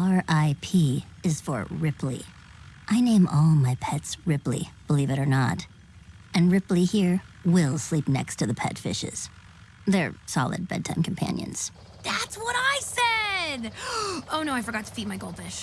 R.I.P. is for Ripley. I name all my pets Ripley, believe it or not. And Ripley here will sleep next to the pet fishes. They're solid bedtime companions. That's what I said! Oh no, I forgot to feed my goldfish.